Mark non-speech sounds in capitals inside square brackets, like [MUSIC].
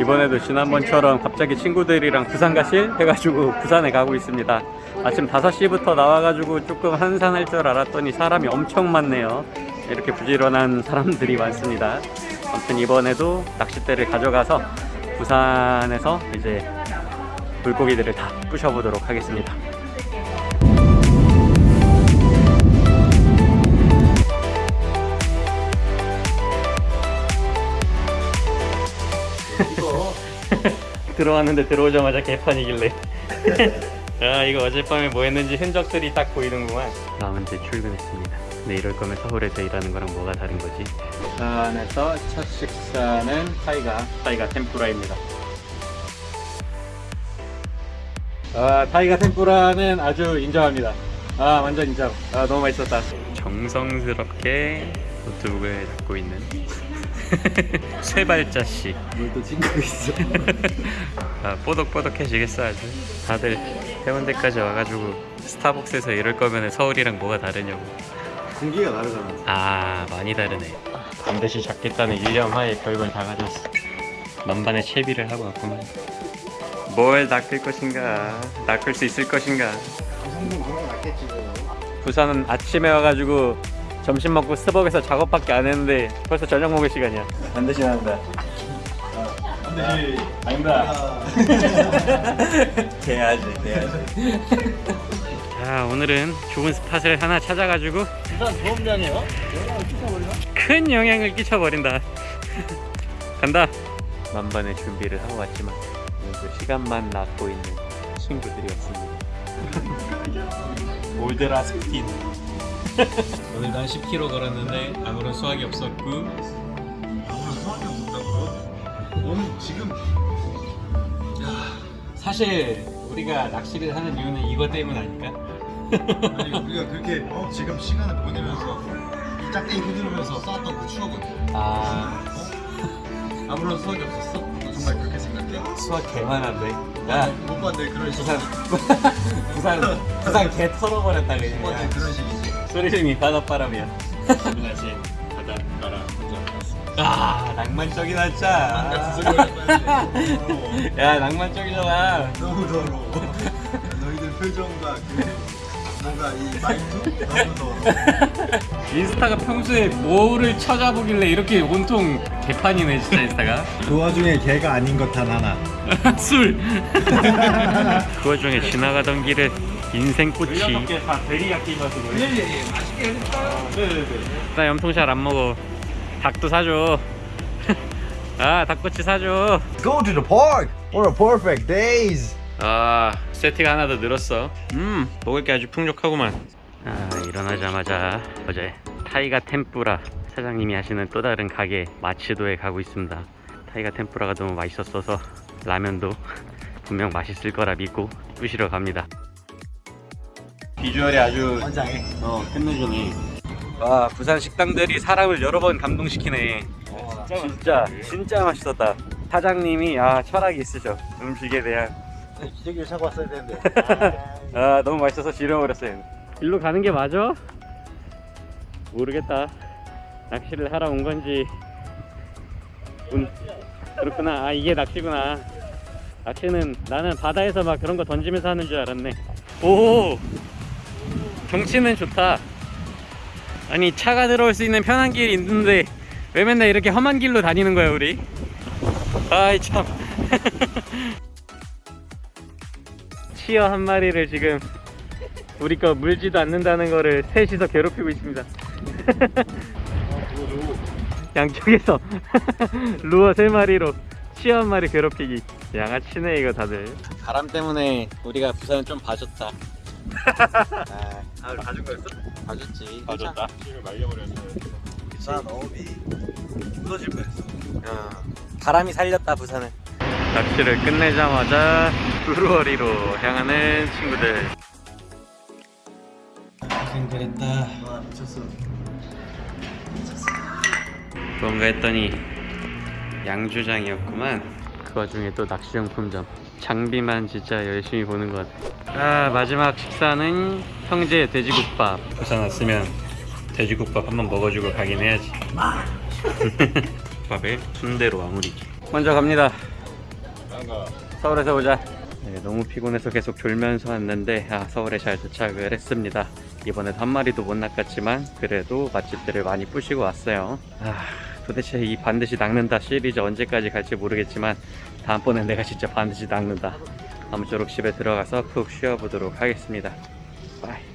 이번에도 지난번처럼 갑자기 친구들이랑 부산 가실? 해가지고 부산에 가고 있습니다. 아침 5시부터 나와가지고 조금 한산할 줄 알았더니 사람이 엄청 많네요. 이렇게 부지런한 사람들이 많습니다. 아무튼 이번에도 낚싯대를 가져가서 부산에서 이제 물고기들을 다 부셔보도록 하겠습니다 들어왔는데 들어오자마자 개판이길래. [LAUGHS] 아 이거 어젯밤에 뭐 했는지 흔적들이 딱 보이는구만. 다음 이제 출근했습니다. 근데 이럴 거면 서울에서 일하는 거랑 뭐가 다른 거지? 부산에서 첫 식사는 타이가 타이가 템푸라입니다. 아 타이가 템푸라는 아주 인정합니다. 아 완전 인정. 아 너무 맛있었다. 정성스럽게 노트북을 잡고 있는 [LAUGHS] 세 발자씩 뭘또 친구 있어? [LAUGHS] 아, 뽀득뽀득해지겠어 아주. 다들 해운대까지 와가지고 스타벅스에서 이럴 거면 서울이랑 뭐가 다르냐고. 공기가 다르잖아. 아 많이 다르네. 반드시 잡겠다는 일념 하에 별걸 다 가졌어. 만반의 채비를 하고 왔구만. 뭘 낚을 것인가? 낚을 수 있을 것인가? 낫겠지 뭐. 부산은 아침에 와가지고 점심 먹고 스벅에서 작업밖에 안 했는데 벌써 저녁 먹을 시간이야. 반드시 난다. 반드시 아닙니다. [LAUGHS] 돼야지 돼야지. 자 오늘은 좋은 스팟을 하나 찾아가지고? 영향을 끼쳐버리나? 큰 영향을 끼쳐버린다. 간다. 만반의 준비를 하고 왔지만 오늘도 시간만 낳고 있는 친구들이었습니다. [LAUGHS] 올드라 스피드 오늘 난 10km 걸었는데 아무런 수확이 없었고 아무런 소환이 없었다고요? 너는 지금 사실 우리가 낚시를 하는 이유는 이것 때문 아닐까? 아니 [LAUGHS] 우리가 그렇게 어, 지금 시간을 보내면서 이 짝대기 흔들면서 쌓았던 그 추억은 아 어? 아무런 수확이 없었어? 너 정말 그렇게 생각해? 수확 개만한데 야 못 봤네 그런 식이 부산 [LAUGHS] 부산 부산 개 털어버렸다 못 그냥 봤네 그런 식이지 소리님이 바닷바람이야. 지금까지 바닷가라 아 낭만적이다 진짜 야 낭만적이잖아. 너무 더러워. 너희들 표정과 그 뭔가 이 말투 너무 더러워. 인스타가 평소에 뭐를 찾아보길래 이렇게 온통 개판이네 진짜 인스타가? 그 와중에 걔가 아닌 것 단 하나. [LAUGHS] 술! [LAUGHS] 그 와중에 지나가던 길에 인생꽃이. 다 데리야끼 맛으로 예예예. 맛있게 해줄까요? 네네네. 나 염통샷 안 먹어. 닭도 사줘. [LAUGHS] 아 닭꼬치 사줘. Go to the park. What a perfect days. 아 세트가 하나 더 늘었어. 음 먹을 게. 아주 풍족하구만. 아 일어나자마자 어제 타이가 템뿌라 사장님이 하시는 또 다른 가게 마치도에 가고 있습니다. 타이가 템뿌라가 너무 맛있었어서 라면도 [LAUGHS] 분명 맛있을 거라 믿고 부시러 갑니다 비주얼이 아주 원장해. 어 끝내주네 와 부산 식당들이 사람을 여러 번 감동시키네. 진짜 진짜 맛있었다. 사장님이 아 철학이 있으셔. 음식에 대한. 기저귀를 차고 왔어야 되는데. [LAUGHS] 아 너무 맛있어서 지려버렸어요. 일로 가는 게 맞아? 모르겠다. 낚시를 하러 온 건지. 운... 그렇구나. 아 이게 낚시구나. 낚시는 나는 바다에서 막 그런 거 던지면서 하는 줄 알았네. 오 경치는 좋다. 아니 차가 들어올 수 있는 편한 길이 있는데 왜 맨날 이렇게 험한 길로 다니는 거야 우리? 아이 참. [LAUGHS] 치어 한 마리를 지금 우리 거 물지도 않는다는 거를 셋이서 괴롭히고 있습니다. [LAUGHS] 양쪽에서 [LAUGHS] 루어 세 마리로 치어 한 마리 괴롭히기. 양아치네 이거 다들. 바람 때문에 우리가 부산을 좀 봐줬다 아 가진 거였어? 봐줬지. 봐줬다. 지금 말려버렸어 부산 어업이 무너질 뻔했어. 어, 바람이 살렸다 부산을 낚시를 끝내자마자 브루어리로 향하는 친구들. 고생그랬다. 와 미쳤어. 뭔가 했더니 양주장이었구만 그 와중에 또 낚시용품점 장비만 진짜 열심히 보는 것 같아 아 마지막 식사는 형제 돼지국밥 부산 왔으면 돼지국밥 한번 먹어주고 가긴 해야지 국밥에 순대로 마무리 먼저 갑니다 서울에서 보자. 네, 너무 피곤해서 계속 졸면서 왔는데 아, 서울에 잘 도착을 했습니다. 이번에도 한 마리도 못 낚았지만 그래도 맛집들을 많이 뿌시고 왔어요. 아, 도대체 이 반드시 낚는다 시리즈 언제까지 갈지 모르겠지만 다음번엔 내가 진짜 반드시 낚는다. 아무쪼록 집에 들어가서 푹 쉬어보도록 하겠습니다. Bye.